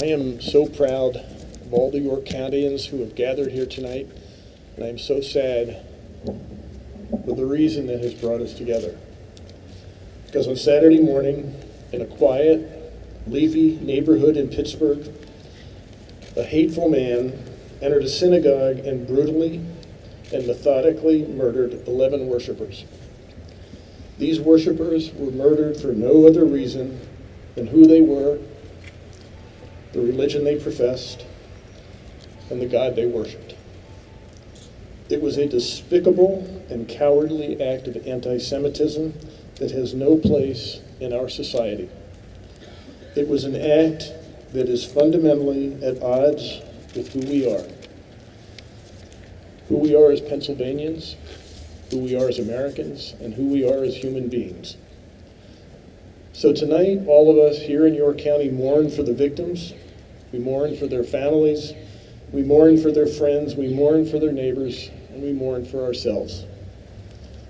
I am so proud of all the York Countians who have gathered here tonight, and I am so sad for the reason that has brought us together. Because on Saturday morning, in a quiet, leafy neighborhood in Pittsburgh, a hateful man entered a synagogue and brutally and methodically murdered 11 worshipers. These worshipers were murdered for no other reason than who they were, the religion they professed, and the God they worshiped. It was a despicable and cowardly act of anti Semitism that has no place in our society. It was an act that is fundamentally at odds with who we are. Who we are as Pennsylvanians, who we are as Americans, and who we are as human beings. So tonight, all of us here in York County mourn for the victims, we mourn for their families, we mourn for their friends, we mourn for their neighbors, and we mourn for ourselves.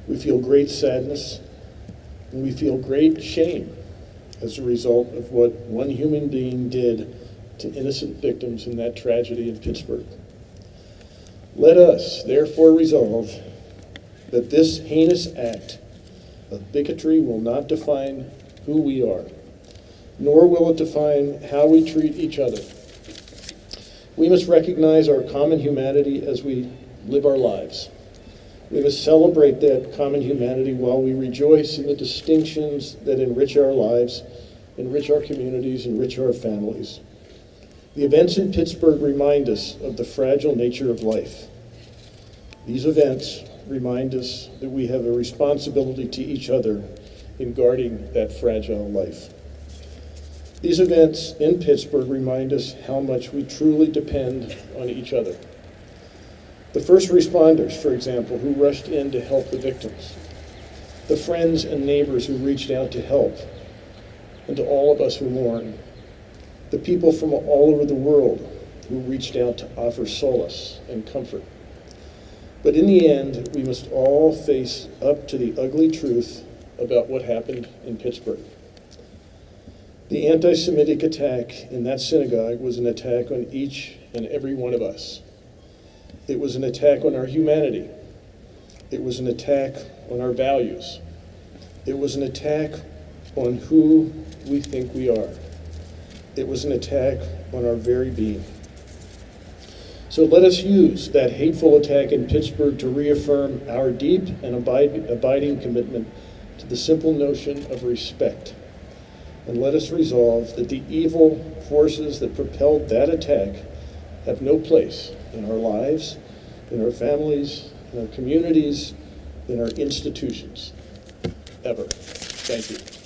We feel great sadness, and we feel great shame as a result of what one human being did to innocent victims in that tragedy in Pittsburgh. Let us therefore resolve that this heinous act of bigotry will not define who we are, nor will it define how we treat each other. We must recognize our common humanity as we live our lives. We must celebrate that common humanity while we rejoice in the distinctions that enrich our lives, enrich our communities, enrich our families. The events in Pittsburgh remind us of the fragile nature of life. These events remind us that we have a responsibility to each other in guarding that fragile life. These events in Pittsburgh remind us how much we truly depend on each other. The first responders, for example, who rushed in to help the victims, the friends and neighbors who reached out to help, and to all of us who mourn, the people from all over the world who reached out to offer solace and comfort. But in the end, we must all face up to the ugly truth about what happened in Pittsburgh. The anti Semitic attack in that synagogue was an attack on each and every one of us. It was an attack on our humanity. It was an attack on our values. It was an attack on who we think we are. It was an attack on our very being. So let us use that hateful attack in Pittsburgh to reaffirm our deep and abiding commitment to the simple notion of respect. And let us resolve that the evil forces that propelled that attack have no place in our lives, in our families, in our communities, in our institutions, ever. Thank you.